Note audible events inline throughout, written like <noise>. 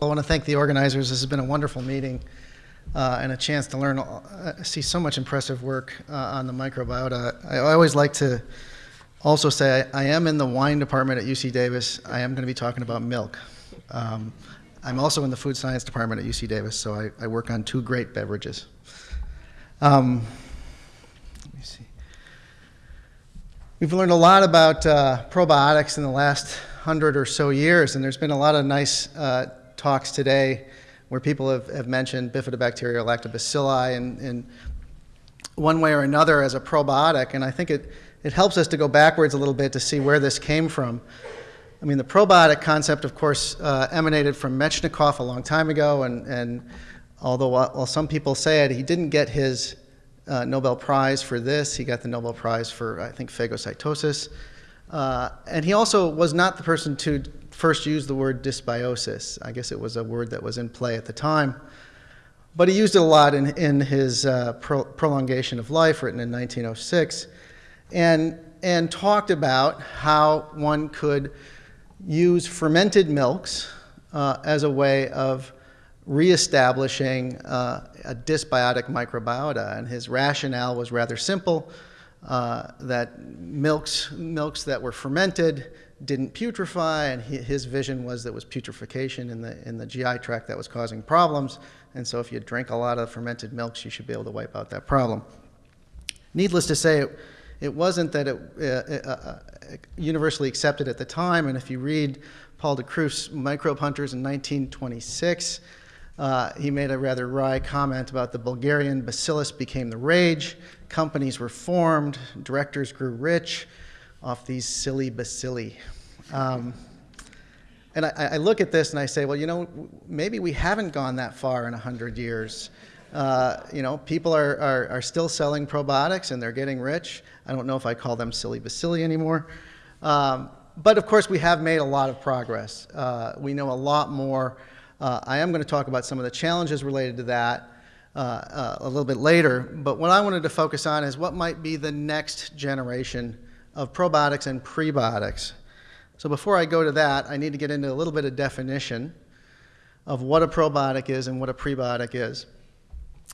I want to thank the organizers. This has been a wonderful meeting uh, and a chance to learn, uh, see so much impressive work uh, on the microbiota. I, always like to also say I, I, am in the wine department at UC Davis. I am going to be talking about milk. Um, I'm also in the food science department at UC Davis, so I, I work on two great beverages. Um, let me see. We've learned a lot about uh, probiotics in the last hundred or so years, and there's been a lot of nice uh, talks today where people have, have mentioned bifidobacteria, lactobacilli, and, and one way or another as a probiotic, and I think it, it helps us to go backwards a little bit to see where this came from. I mean, the probiotic concept, of course, uh, emanated from Metchnikoff a long time ago, and, and although while some people say it, he didn't get his uh, Nobel Prize for this. He got the Nobel Prize for, I think, phagocytosis. Uh, and he also was not the person to first used the word dysbiosis. I guess it was a word that was in play at the time. But he used it a lot in, in his uh, pro prolongation of life, written in 1906, and, and talked about how one could use fermented milks uh, as a way of reestablishing uh, a dysbiotic microbiota. And his rationale was rather simple, uh, that milks, milks that were fermented didn't putrefy, and his vision was that was putrefaction in the, in the GI tract that was causing problems. And so if you drink a lot of fermented milks, you should be able to wipe out that problem. Needless to say, it, it wasn't that it uh, uh, uh universally accepted at the time, and if you read Paul de Kruif's Microbe Hunters in 1926, uh, he made a rather wry comment about the Bulgarian bacillus became the rage, companies were formed, directors grew rich off these silly bacilli. Um, and I, I, look at this and I say, well, you know, maybe we haven't gone that far in 100 years. Uh, you know, people are, are, are, still selling probiotics and they're getting rich. I don't know if I call them silly bacilli anymore. Um, but of course, we have made a lot of progress. Uh, we know a lot more. Uh, I am going to talk about some of the challenges related to that uh, uh, a little bit later. But what I wanted to focus on is what might be the next generation of probiotics and prebiotics. So before I go to that, I need to get into a little bit of definition of what a probiotic is and what a prebiotic is.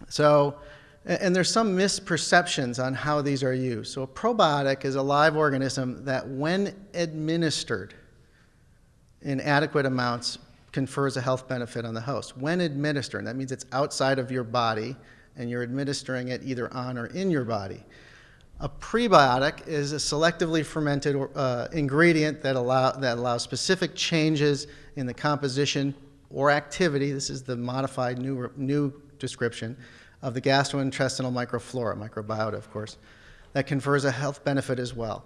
So, and there's some misperceptions on how these are used. So a probiotic is a live organism that when administered in adequate amounts confers a health benefit on the host. When administered, that means it's outside of your body and you're administering it either on or in your body. A prebiotic is a selectively fermented uh, ingredient that, allow, that allows specific changes in the composition or activity. This is the modified new, new description of the gastrointestinal microflora, microbiota, of course, that confers a health benefit as well.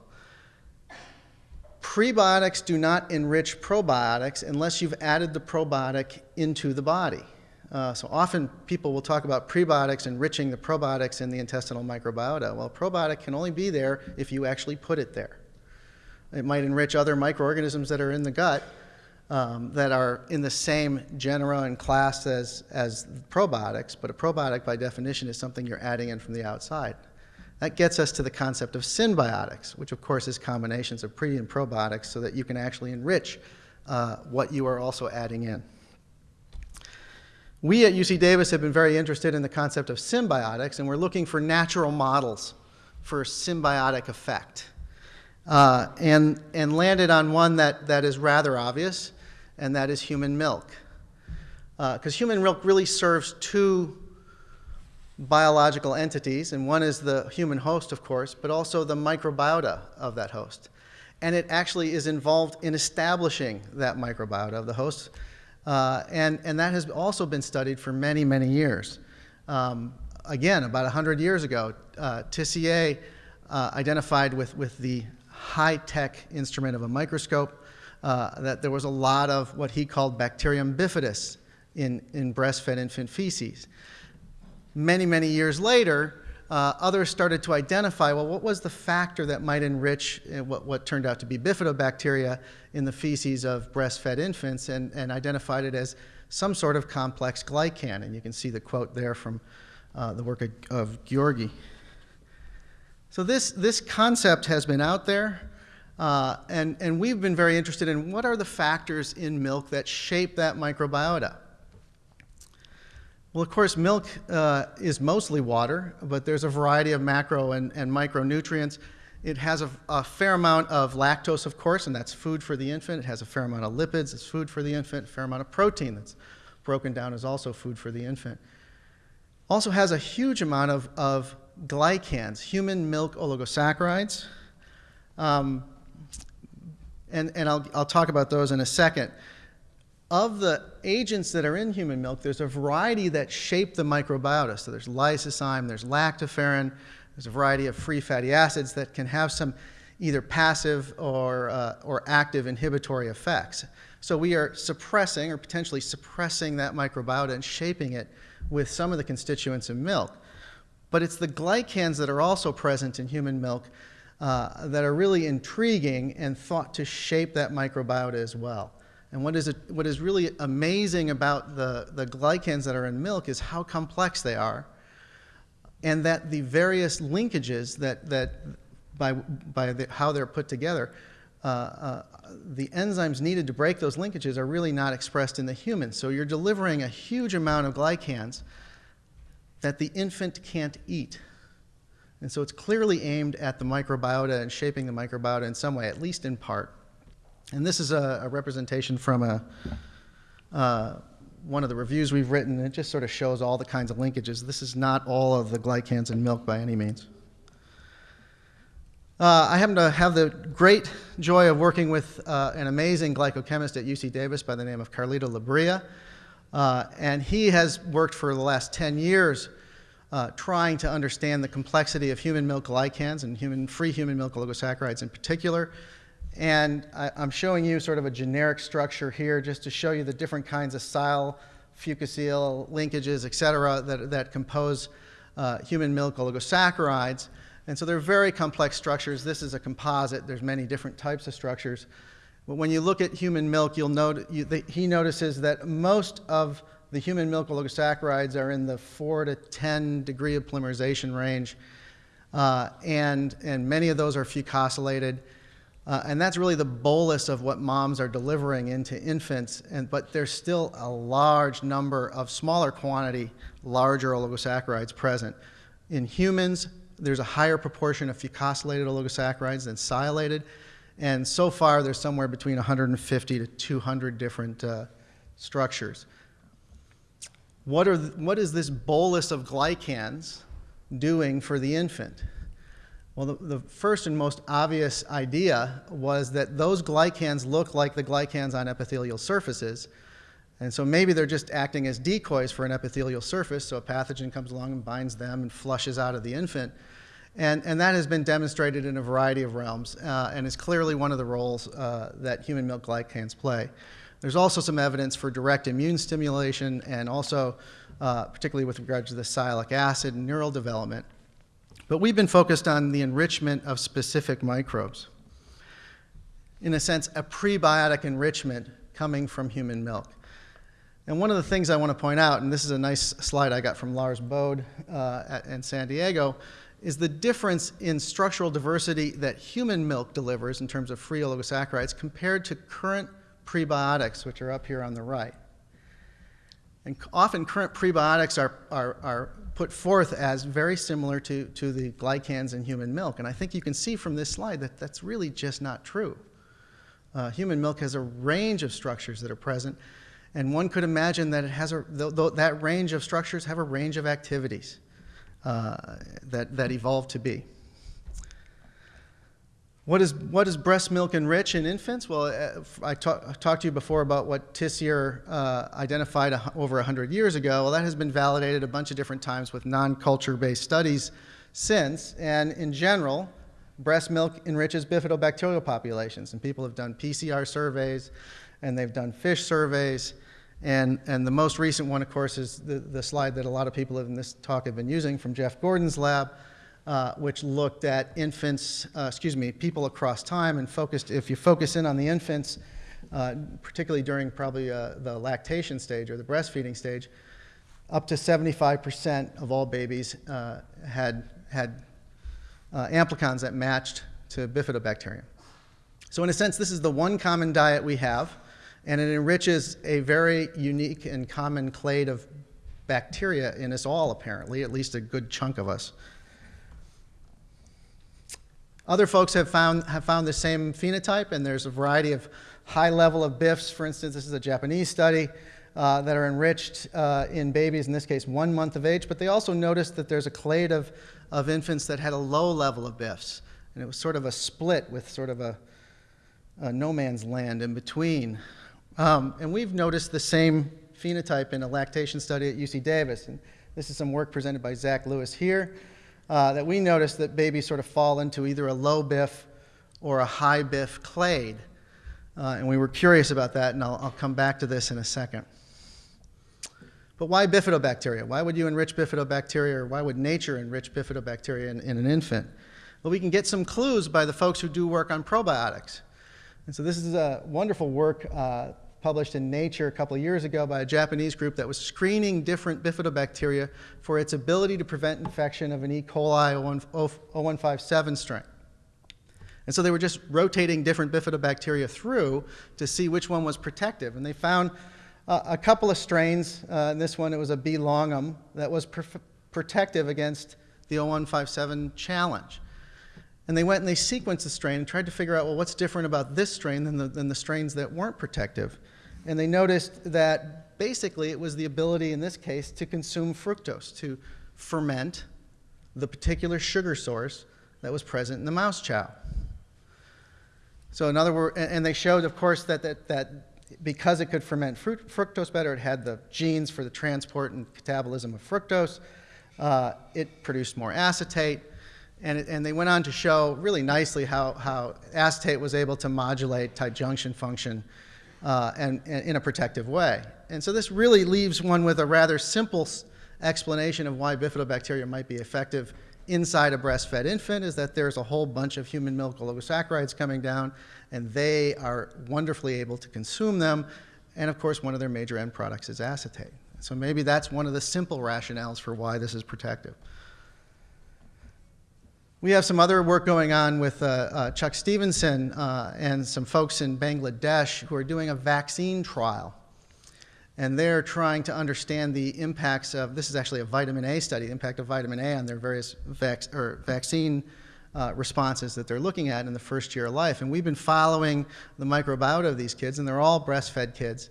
Prebiotics do not enrich probiotics unless you've added the probiotic into the body. Uh, so often people will talk about prebiotics enriching the probiotics in the intestinal microbiota. Well, probiotic can only be there if you actually put it there. It might enrich other microorganisms that are in the gut, um, that are in the same genera and class as, as probiotics, but a probiotic by definition is something you're adding in from the outside. That gets us to the concept of synbiotics, which of course is combinations of pre and probiotics so that you can actually enrich uh, what you are also adding in. We at UC Davis have been very interested in the concept of symbiotics, and we're looking for natural models for symbiotic effect. Uh, and, and landed on one that, that is rather obvious, and that is human milk. Because uh, human milk really serves two biological entities, and one is the human host, of course, but also the microbiota of that host. And it actually is involved in establishing that microbiota of the host, uh, and, and that has also been studied for many, many years. Um, again, about 100 years ago, uh, Tissier uh, identified with, with the high-tech instrument of a microscope uh, that there was a lot of what he called bacterium bifidus in, in breastfed infant feces. Many, many years later, uh, others started to identify, well, what was the factor that might enrich uh, what, what turned out to be bifidobacteria in the feces of breastfed infants and, and identified it as some sort of complex glycan. And you can see the quote there from uh, the work of, of Georgi. So this, this concept has been out there Uh, and, and we've been very interested in what are the factors in milk that shape that microbiota. Well, of course, milk uh, is mostly water, but there's a variety of macro and, and micronutrients. It has a, a, fair amount of lactose, of course, and that's food for the infant. It has a fair amount of lipids, it's food for the infant. A fair amount of protein that's broken down is also food for the infant. Also has a huge amount of, of glycans, human milk oligosaccharides. Um, and and I'll, I'll talk about those in a second of the agents that are in human milk, there's a variety that shape the microbiota. So there's lysozyme, there's lactoferrin, there's a variety of free fatty acids that can have some either passive or, uh, or active inhibitory effects. So we are suppressing or potentially suppressing that microbiota and shaping it with some of the constituents in milk. But it's the glycans that are also present in human milk uh, that are really intriguing and thought to shape that microbiota as well. And what is, it, what is really amazing about the, the glycans that are in milk is how complex they are, and that the various linkages that, that by, by the, how they're put together, uh, uh, the enzymes needed to break those linkages are really not expressed in the human. So you're delivering a huge amount of glycans that the infant can't eat. And so it's clearly aimed at the microbiota and shaping the microbiota in some way, at least in part. And this is a, a representation from a, uh, one of the reviews we've written. It just sort of shows all the kinds of linkages. This is not all of the glycans in milk by any means. Uh, I happen to have the great joy of working with uh, an amazing glycochemist at UC Davis by the name of Carlito Labria. Uh, and he has worked for the last 10 years uh, trying to understand the complexity of human milk glycans and human, free human milk oligosaccharides in particular, and I, am showing you sort of a generic structure here just to show you the different kinds of sial, fucosyl, linkages, et cetera, that, that compose uh, human milk oligosaccharides. And so they're very complex structures. This is a composite. There's many different types of structures. But when you look at human milk, you'll note, you, the, he notices that most of the human milk oligosaccharides are in the 4 to 10 degree of polymerization range. Uh, and, and many of those are fucosylated. Uh, and that's really the bolus of what moms are delivering into infants. And, but there's still a large number of smaller quantity, larger oligosaccharides present. In humans, there's a higher proportion of fucosylated oligosaccharides than sialated. And so far, there's somewhere between 150 to 200 different uh, structures. What, are what is this bolus of glycans doing for the infant? Well, the, the, first and most obvious idea was that those glycans look like the glycans on epithelial surfaces. And so maybe they're just acting as decoys for an epithelial surface, so a pathogen comes along and binds them and flushes out of the infant. And, and that has been demonstrated in a variety of realms uh, and is clearly one of the roles uh, that human milk glycans play. There's also some evidence for direct immune stimulation and also, uh, particularly with regard to the sialic acid and neural development. But we've been focused on the enrichment of specific microbes. In a sense, a prebiotic enrichment coming from human milk. And one of the things I want to point out, and this is a nice slide I got from Lars Bode uh, in San Diego, is the difference in structural diversity that human milk delivers in terms of free oligosaccharides compared to current prebiotics, which are up here on the right. And often current prebiotics are, are, are put forth as very similar to, to the glycans in human milk. And I think you can see from this slide that that's really just not true. Uh, human milk has a range of structures that are present, and one could imagine that it has a, th th that range of structures have a range of activities uh, that, that evolved to be. What is, what is breast milk enrich in infants? Well, uh, I, talk, I, talked to you before about what Tissier uh, identified over 100 years ago. Well, that has been validated a bunch of different times with non-culture-based studies since. And in general, breast milk enriches bifidobacterial populations. And people have done PCR surveys, and they've done fish surveys. And, and the most recent one, of course, is the, the slide that a lot of people in this talk have been using from Jeff Gordon's lab, uh, which looked at infants, uh, excuse me, people across time and focused, if you focus in on the infants, uh, particularly during probably uh, the lactation stage or the breastfeeding stage, up to 75% of all babies uh, had, had amplicons that matched to bifidobacterium. So, in a sense, this is the one common diet we have, and it enriches a very unique and common clade of bacteria in us all, apparently, at least a good chunk of us. Other folks have found, have found the same phenotype, and there's a variety of high level of BIFs. For instance, this is a Japanese study uh, that are enriched uh, in babies, in this case, one month of age, but they also noticed that there's a clade of, of infants that had a low level of BIFs. And it was sort of a split with sort of a, a no man's land in between. Um, and we've noticed the same phenotype in a lactation study at UC Davis. And this is some work presented by Zach Lewis here uh, that we noticed that babies sort of fall into either a low BIF or a high BIF clade. Uh, and we were curious about that, and I'll, I'll come back to this in a second. But why bifidobacteria? Why would you enrich bifidobacteria, or why would nature enrich bifidobacteria in, in an infant? Well, we can get some clues by the folks who do work on probiotics. And so this is a wonderful work uh, published in Nature a couple of years ago by a Japanese group that was screening different bifidobacteria for its ability to prevent infection of an E. coli 0157 strain. And so they were just rotating different bifidobacteria through to see which one was protective. And they found uh, a couple of strains. Uh, in this one, it was a B. longum that was protective against the 0157 challenge. And they went and they sequenced the strain and tried to figure out, well, what's different about this strain than the, than the strains that weren't protective? And they noticed that basically it was the ability, in this case, to consume fructose, to ferment the particular sugar source that was present in the mouse chow. So, in other words, and they showed, of course, that, that, that because it could ferment fruit, fructose better, it had the genes for the transport and catabolism of fructose. Uh, it produced more acetate. And, it, and they went on to show really nicely how, how acetate was able to modulate tight junction function uh, and, and, in a protective way. And so this really leaves one with a rather simple explanation of why bifidobacteria might be effective inside a breastfed infant is that there's a whole bunch of human milk oligosaccharides coming down, and they are wonderfully able to consume them. And of course, one of their major end products is acetate. So maybe that's one of the simple rationales for why this is protective. We have some other work going on with uh, uh, Chuck Stevenson uh, and some folks in Bangladesh who are doing a vaccine trial. And they're trying to understand the impacts of, this is actually a vitamin A study, the impact of vitamin A on their various vac or vaccine uh, responses that they're looking at in the first year of life. And we've been following the microbiota of these kids, and they're all breastfed kids.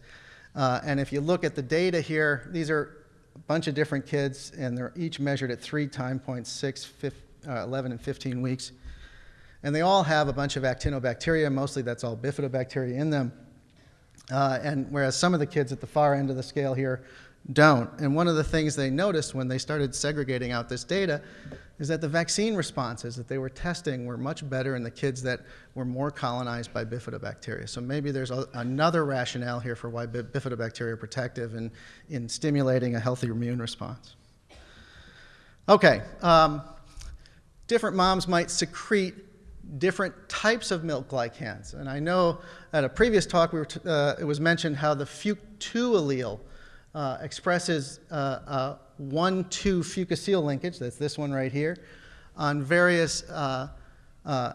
Uh, and if you look at the data here, these are a bunch of different kids, and they're each measured at three time points, six, 15, uh, 11 and 15 weeks. And they all have a bunch of actinobacteria, mostly that's all bifidobacteria in them. Uh, and whereas some of the kids at the far end of the scale here don't. And one of the things they noticed when they started segregating out this data is that the vaccine responses that they were testing were much better in the kids that were more colonized by bifidobacteria. So maybe there's a, another rationale here for why bifidobacteria are protective in, in stimulating a healthy immune response. Okay, um, different moms might secrete different types of milk glycans. And I know at a previous talk, we were uh, it was mentioned how the FUC2 allele uh, expresses uh, 1-2 fucosyl linkage, that's this one right here, on various uh, uh,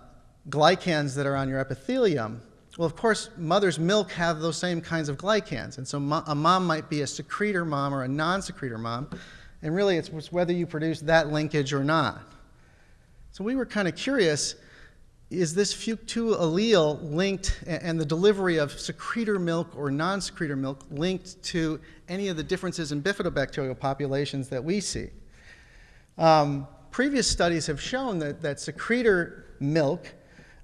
glycans that are on your epithelium. Well, of course, mother's milk have those same kinds of glycans. And so a mom might be a secretor mom or a non-secretor mom. And really, it's whether you produce that linkage or not. So we were kind of curious, is this FUC2 allele linked, and the delivery of secretor milk or non-secretor milk linked to any of the differences in bifidobacterial populations that we see? Um, previous studies have shown that, that secretor milk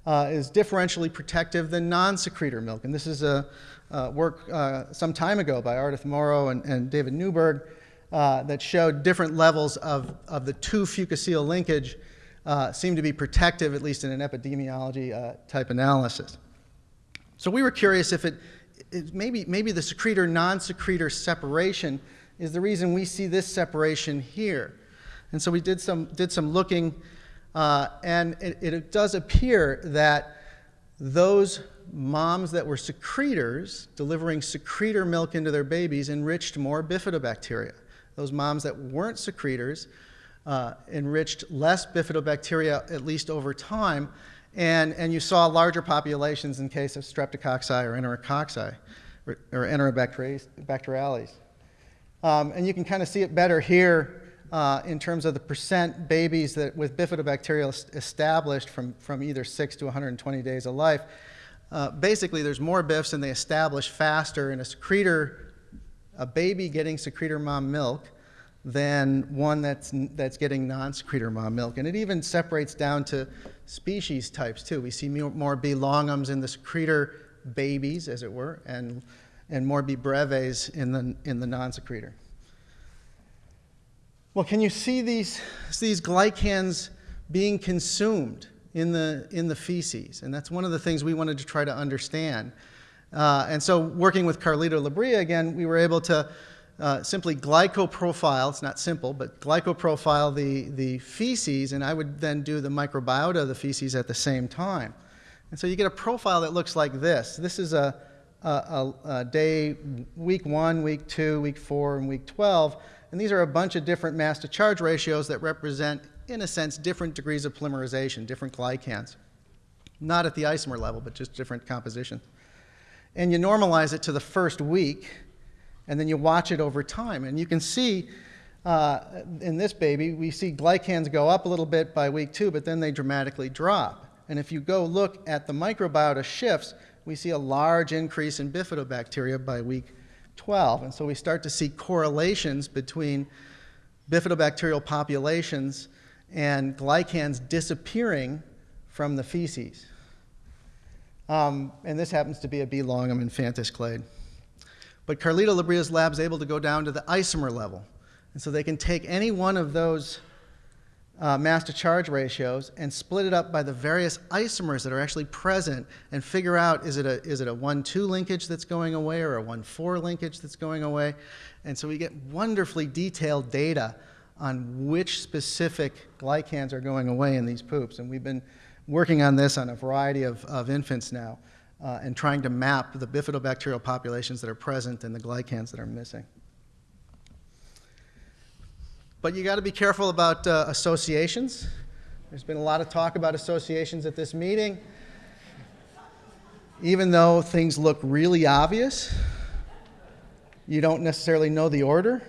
uh, is differentially protective than non-secretor milk. And this is a, a work uh, some time ago by Ardith Morrow and, and David Newberg uh, that showed different levels of, of the two fucosyl linkage uh, seem to be protective, at least in an epidemiology uh, type analysis. So we were curious if it, it maybe, maybe the secretor non-secretor separation is the reason we see this separation here. And so we did some, did some looking, uh, and it, it does appear that those moms that were secretors, delivering secretor milk into their babies, enriched more bifidobacteria. Those moms that weren't secretors uh, enriched less bifidobacteria, at least over time. And, and you saw larger populations in case of streptococci or enterococci or, enterobacteriales. Um, and you can kind of see it better here uh, in terms of the percent babies that with bifidobacteria established from, from either 6 to 120 days of life. Uh, basically, there's more BIFs and they establish faster in a secretor, a baby getting secretor mom milk than one that's, that's getting non-secretor mom milk. And it even separates down to species types too. We see more B. longums in the secretor babies, as it were, and, and more B. breves in the, in the non-secretor. Well, can you see these, these glycans being consumed? in the, in the feces. And that's one of the things we wanted to try to understand. Uh, and so working with Carlito Labria again, we were able to uh, simply glycoprofile, it's not simple, but glycoprofile the, the feces, and I would then do the microbiota of the feces at the same time. And so you get a profile that looks like this. This is a, a, a, a day, week one, week two, week four, and week 12. And these are a bunch of different mass to charge ratios that represent in a sense, different degrees of polymerization, different glycans. Not at the isomer level, but just different composition. And you normalize it to the first week, and then you watch it over time. And you can see uh, in this baby, we see glycans go up a little bit by week two, but then they dramatically drop. And if you go look at the microbiota shifts, we see a large increase in bifidobacteria by week 12. And so we start to see correlations between bifidobacterial populations and glycans disappearing from the feces. Um, and this happens to be a B. longum infantis clade. But Carlito Labria's lab is able to go down to the isomer level. And so they can take any one of those uh, mass to charge ratios and split it up by the various isomers that are actually present and figure out is it a, is it a 1-2 linkage that's going away or a 1-4 linkage that's going away. And so we get wonderfully detailed data on which specific glycans are going away in these poops. And we've been working on this on a variety of, of infants now uh, and trying to map the bifidobacterial populations that are present and the glycans that are missing. But you got to be careful about uh, associations. There's been a lot of talk about associations at this meeting. Even though things look really obvious, you don't necessarily know the order.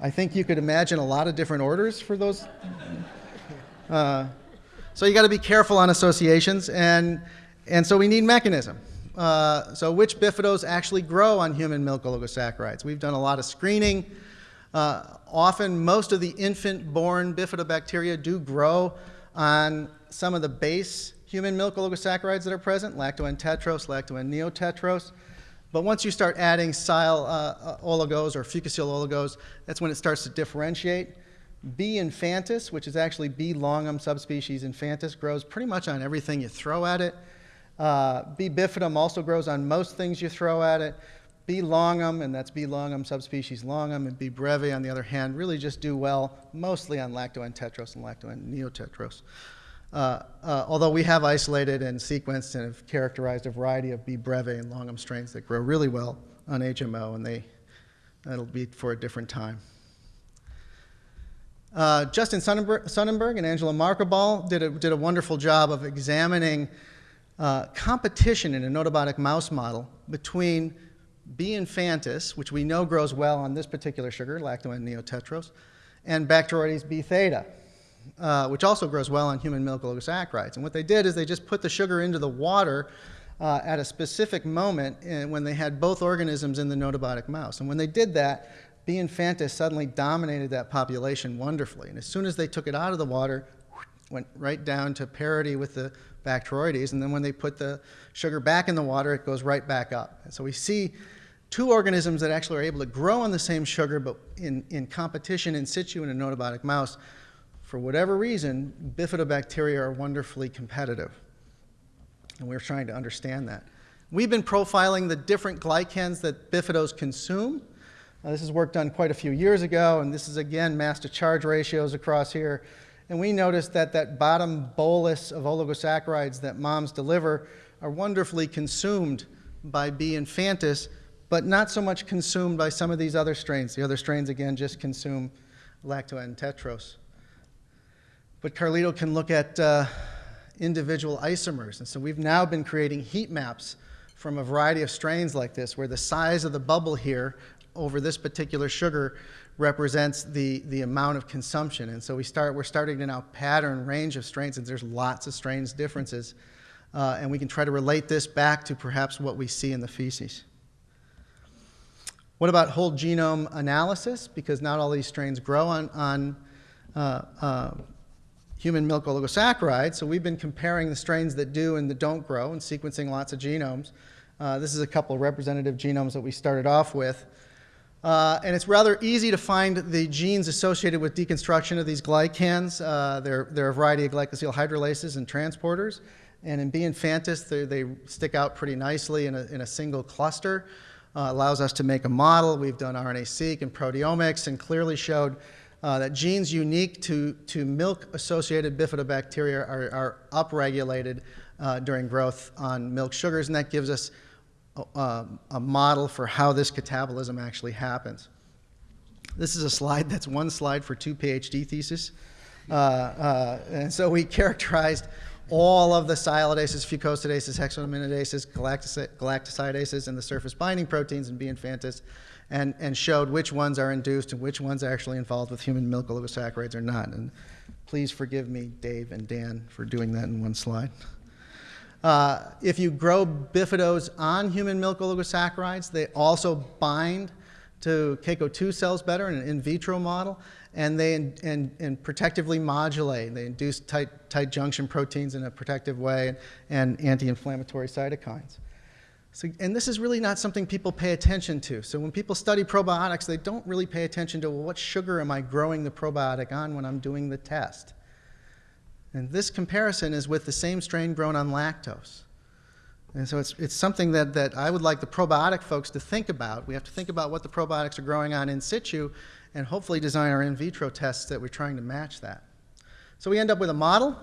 I think you could imagine a lot of different orders for those. Uh, so you got to be careful on associations, and, and so we need mechanism. Uh, so which bifidos actually grow on human milk oligosaccharides? We've done a lot of screening. Uh, often, most of the infant-born bifidobacteria do grow on some of the base human milk oligosaccharides that are present, lacto tetros, lacto neotetros. But once you start adding sil uh, uh, oligos or fucosyl oligos, that's when it starts to differentiate. B. infantis, which is actually B. longum subspecies infantis, grows pretty much on everything you throw at it. Uh, B. bifidum also grows on most things you throw at it. B. longum, and that's B. longum subspecies longum, and B. breve, on the other hand, really just do well mostly on lactoentetros and lactoneotetros. Uh, uh, although we have isolated and sequenced and have characterized a variety of B. breve and longum strains that grow really well on HMO, and they, that'll be for a different time. Uh, Justin Sonnenberg, and Angela Markabal did a, did a wonderful job of examining uh, competition in a notobotic mouse model between B. infantis, which we know grows well on this particular sugar, lacto-N neotetros, and Bacteroides B. theta, uh, which also grows well on human milk oligosaccharides. And what they did is they just put the sugar into the water uh, at a specific moment when they had both organisms in the notobotic mouse. And when they did that, B. infantis suddenly dominated that population wonderfully. And as soon as they took it out of the water, went right down to parity with the Bacteroides. And then when they put the sugar back in the water, it goes right back up. And so we see two organisms that actually are able to grow on the same sugar, but in, in competition in situ in a notobotic mouse for whatever reason, bifidobacteria are wonderfully competitive. And we're trying to understand that. We've been profiling the different glycans that bifidos consume. Uh, this is work done quite a few years ago, and this is again mass to charge ratios across here. And we noticed that that bottom bolus of oligosaccharides that moms deliver are wonderfully consumed by B. infantis, but not so much consumed by some of these other strains. The other strains, again, just consume lacto and tetros. But Carlito can look at uh, individual isomers. And so we've now been creating heat maps from a variety of strains like this, where the size of the bubble here over this particular sugar represents the, the amount of consumption. And so we start, we're starting to now pattern range of strains, and there's lots of strains differences. Uh, and we can try to relate this back to perhaps what we see in the feces. What about whole genome analysis? Because not all these strains grow on, on uh, uh, human milk oligosaccharides. So we've been comparing the strains that do and that don't grow and sequencing lots of genomes. Uh, this is a couple of representative genomes that we started off with. Uh, and it's rather easy to find the genes associated with deconstruction of these glycans. Uh, there, are a variety of glycosyl hydrolases and transporters. And in B. infantis, they, they stick out pretty nicely in a, in a single cluster. Uh, allows us to make a model. We've done RNA-seq and proteomics and clearly showed uh, that genes unique to, to milk-associated bifidobacteria are, are upregulated uh, during growth on milk sugars, and that gives us a, a model for how this catabolism actually happens. This is a slide that's one slide for two PhD theses. Uh, uh, and so we characterized all of the sialidases, fucosidases, hexosaminidases, galactosidases, and the surface binding proteins in B. infantis, and, and showed which ones are induced and which ones are actually involved with human milk oligosaccharides or not. And please forgive me, Dave and Dan, for doing that in one slide. Uh, if you grow bifidos on human milk oligosaccharides, they also bind to CACO2 cells better in an in vitro model, and they in, in, in protectively modulate. They induce tight, tight junction proteins in a protective way and, and anti-inflammatory cytokines. So, and this is really not something people pay attention to. So when people study probiotics, they don't really pay attention to, well, what sugar am I growing the probiotic on when I'm doing the test? And this comparison is with the same strain grown on lactose. And so it's, it's something that, that I would like the probiotic folks to think about. We have to think about what the probiotics are growing on in situ and hopefully design our in vitro tests that we're trying to match that. So we end up with a model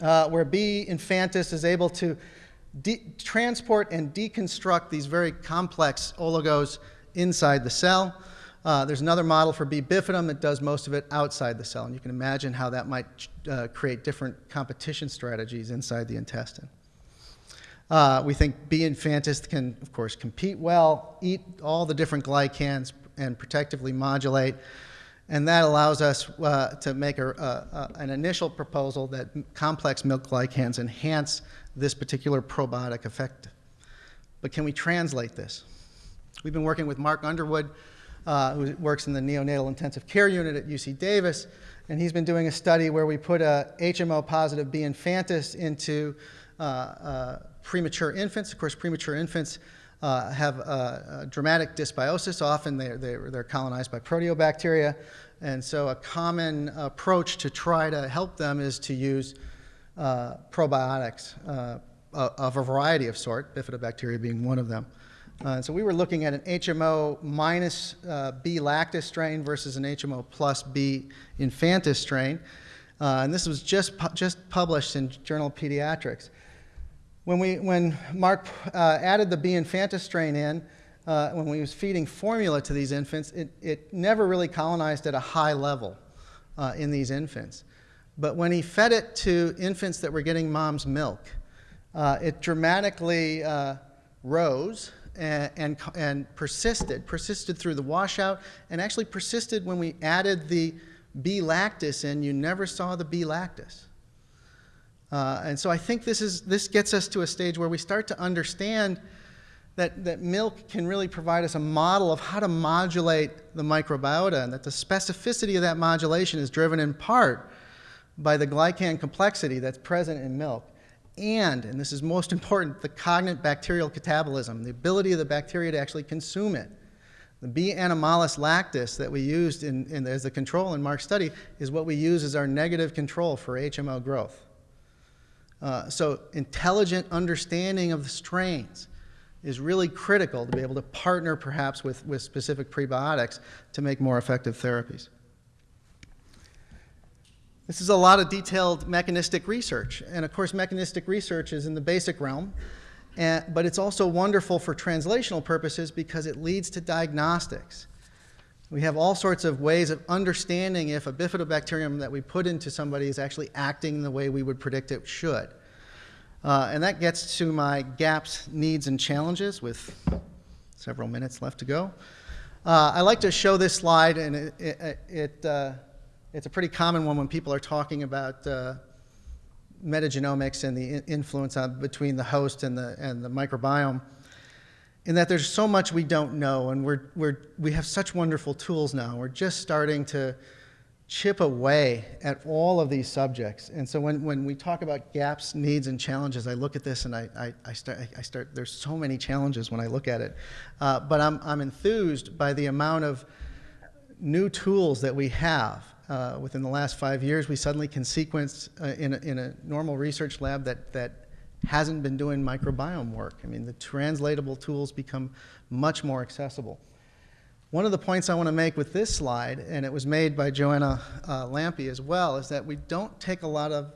uh, where B. infantis is able to transport and deconstruct these very complex oligos inside the cell. Uh, there's another model for B. bifidum that does most of it outside the cell, and you can imagine how that might uh, create different competition strategies inside the intestine. Uh, we think B. infantis can, of course, compete well, eat all the different glycans, and protectively modulate. And that allows us uh, to make a, a, an initial proposal that complex milk glycans enhance this particular probiotic effect. But can we translate this? We've been working with Mark Underwood uh, who works in the neonatal intensive care unit at UC Davis. And he's been doing a study where we put a HMO positive B infantis into uh, uh, premature infants. Of course, premature infants uh, have a, dramatic dysbiosis. Often they're, they're, they're, colonized by proteobacteria. And so a common approach to try to help them is to use uh, probiotics uh, of a variety of sort, bifidobacteria being one of them. Uh, so we were looking at an HMO minus uh, B lactis strain versus an HMO plus B infantis strain. Uh, and this was just, pu just published in Journal of Pediatrics. When, we, when Mark uh, added the B infantis strain in, uh, when we was feeding formula to these infants, it, it never really colonized at a high level in these infants. But when he fed it to infants that were getting mom's milk, it dramatically rose and, and, persisted, persisted through the washout, and actually persisted when we added the B lactis in. You never saw the B lactis. Uh, and so I think this, is, this gets us to a stage where we start to understand that, that milk can really provide us a model of how to modulate the microbiota, and that the specificity of that modulation is driven in part by the glycan complexity that's present in milk and, and this is most <laughs> important, the cognate bacterial catabolism, the ability of the bacteria to actually consume it. The B. animalis lactis that we used in, in, as the control in Mark's study is what we use as our negative control for HMO growth. Uh, so intelligent understanding of the strains is really critical to be able to partner perhaps with, with specific prebiotics to make more effective therapies. This is a lot of detailed mechanistic research. And of course, mechanistic research is in the basic realm, and, but it's also wonderful for translational purposes because it leads to diagnostics. We have all sorts of ways of understanding if a bifidobacterium that we put into somebody is actually acting the way we would predict it should. Uh, and that gets to my gaps, needs, and challenges with several minutes left to go. Uh, I like to show this slide, and it, it, it uh, it's a pretty common one when people are talking about uh, metagenomics and the influence on, between the host and the, and the microbiome, in that there's so much we don't know, and we're, we're, we have such wonderful tools now. We're just starting to chip away at all of these subjects. And so when, when we talk about gaps, needs, and challenges, I look at this and I, I, I, start, I start, there's so many challenges when I look at it. Uh, but I'm, I'm enthused by the amount of new tools that we have. Uh, within the last five years, we suddenly can sequence uh, in, a, in a normal research lab that, that hasn't been doing microbiome work. I mean, the translatable tools become much more accessible. One of the points I want to make with this slide, and it was made by Joanna uh, Lampe as well, is that we don't take a lot of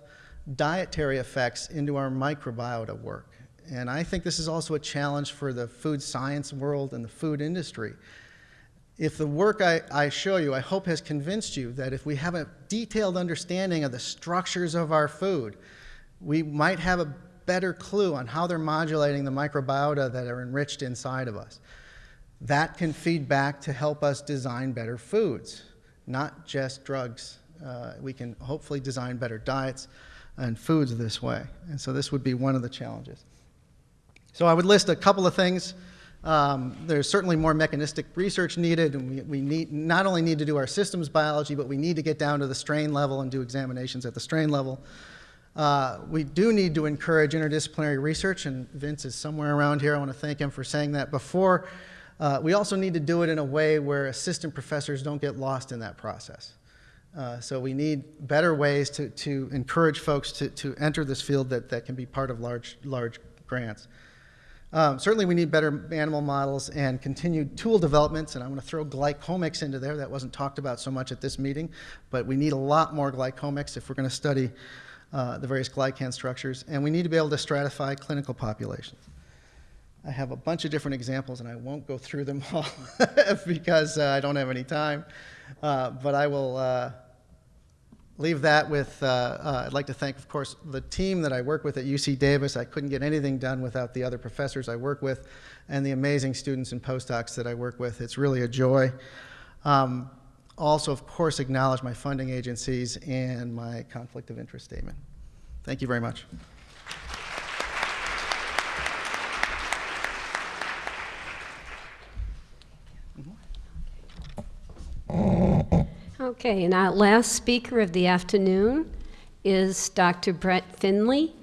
dietary effects into our microbiota work. And I think this is also a challenge for the food science world and the food industry. If the work I, I show you, I hope has convinced you that if we have a detailed understanding of the structures of our food, we might have a better clue on how they're modulating the microbiota that are enriched inside of us. That can feed back to help us design better foods, not just drugs. Uh, we can hopefully design better diets and foods this way. And so this would be one of the challenges. So I would list a couple of things. Um, there's certainly more mechanistic research needed, and we, we need, not only need to do our systems biology, but we need to get down to the strain level and do examinations at the strain level. Uh, we do need to encourage interdisciplinary research, and Vince is somewhere around here. I want to thank him for saying that before. Uh, we also need to do it in a way where assistant professors don't get lost in that process. Uh, so we need better ways to, to encourage folks to, to enter this field that, that can be part of large, large grants. Um, certainly we need better animal models and continued tool developments, and I'm going to throw glycomics into there. That wasn't talked about so much at this meeting, but we need a lot more glycomics if we're going to study uh, the various glycan structures, and we need to be able to stratify clinical populations. I have a bunch of different examples, and I won't go through them <laughs> all <laughs> because uh, I don't have any time. Uh, but I will uh, leave that with, uh, uh, I'd like to thank, of course, the team that I work with at UC Davis. I couldn't get anything done without the other professors I work with and the amazing students and postdocs that I work with. It's really a joy. Um, also, of course, acknowledge my funding agencies and my conflict of interest statement. Thank you very much. Okay, and our last speaker of the afternoon is Dr. Brett Finley.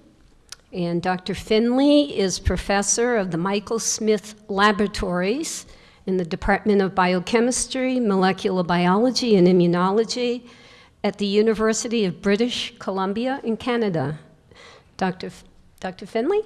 And Dr. Finley is professor of the Michael Smith Laboratories in the Department of Biochemistry, Molecular Biology, and Immunology at the University of British Columbia in Canada. Dr. F Dr. Finley?